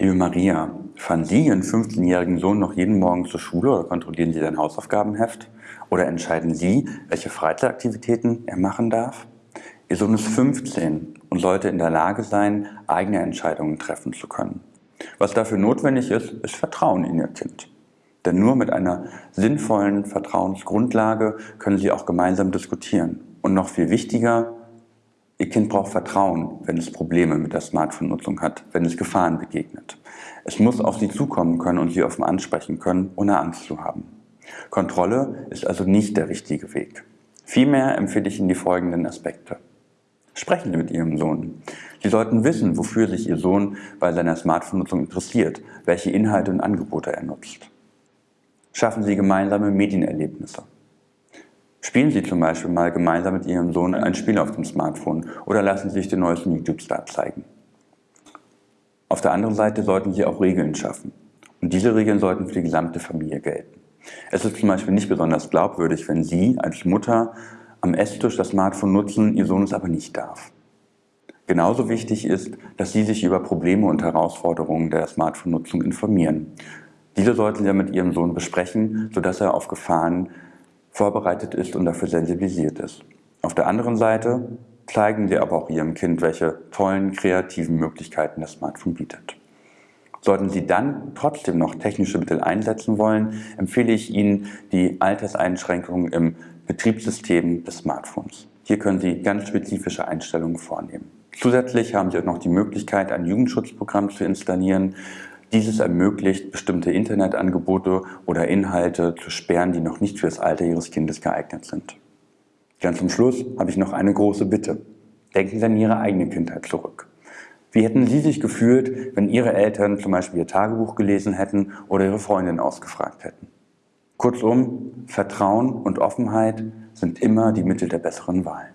Liebe Maria, fahren Sie Ihren 15-jährigen Sohn noch jeden Morgen zur Schule oder kontrollieren Sie sein Hausaufgabenheft? Oder entscheiden Sie, welche Freizeitaktivitäten er machen darf? Ihr Sohn ist 15 und sollte in der Lage sein, eigene Entscheidungen treffen zu können. Was dafür notwendig ist, ist Vertrauen in Ihr Kind. Denn nur mit einer sinnvollen Vertrauensgrundlage können Sie auch gemeinsam diskutieren. Und noch viel wichtiger, Ihr Kind braucht Vertrauen, wenn es Probleme mit der Smartphone-Nutzung hat, wenn es Gefahren begegnet. Es muss auf Sie zukommen können und Sie offen ansprechen können, ohne Angst zu haben. Kontrolle ist also nicht der richtige Weg. Vielmehr empfehle ich Ihnen die folgenden Aspekte. Sprechen Sie mit Ihrem Sohn. Sie sollten wissen, wofür sich Ihr Sohn bei seiner Smartphone-Nutzung interessiert, welche Inhalte und Angebote er nutzt. Schaffen Sie gemeinsame Medienerlebnisse. Spielen Sie zum Beispiel mal gemeinsam mit Ihrem Sohn ein Spiel auf dem Smartphone oder lassen Sie sich den neuesten YouTube-Star zeigen. Auf der anderen Seite sollten Sie auch Regeln schaffen. Und diese Regeln sollten für die gesamte Familie gelten. Es ist zum Beispiel nicht besonders glaubwürdig, wenn Sie als Mutter am Esstisch das Smartphone nutzen, Ihr Sohn es aber nicht darf. Genauso wichtig ist, dass Sie sich über Probleme und Herausforderungen der Smartphone-Nutzung informieren. Diese sollten Sie mit Ihrem Sohn besprechen, sodass er auf Gefahren vorbereitet ist und dafür sensibilisiert ist. Auf der anderen Seite zeigen Sie aber auch Ihrem Kind, welche tollen, kreativen Möglichkeiten das Smartphone bietet. Sollten Sie dann trotzdem noch technische Mittel einsetzen wollen, empfehle ich Ihnen die Alterseinschränkungen im Betriebssystem des Smartphones. Hier können Sie ganz spezifische Einstellungen vornehmen. Zusätzlich haben Sie auch noch die Möglichkeit, ein Jugendschutzprogramm zu installieren, dieses ermöglicht, bestimmte Internetangebote oder Inhalte zu sperren, die noch nicht für das Alter Ihres Kindes geeignet sind. Ganz zum Schluss habe ich noch eine große Bitte. Denken Sie an Ihre eigene Kindheit zurück. Wie hätten Sie sich gefühlt, wenn Ihre Eltern zum Beispiel Ihr Tagebuch gelesen hätten oder Ihre Freundin ausgefragt hätten? Kurzum, Vertrauen und Offenheit sind immer die Mittel der besseren Wahl.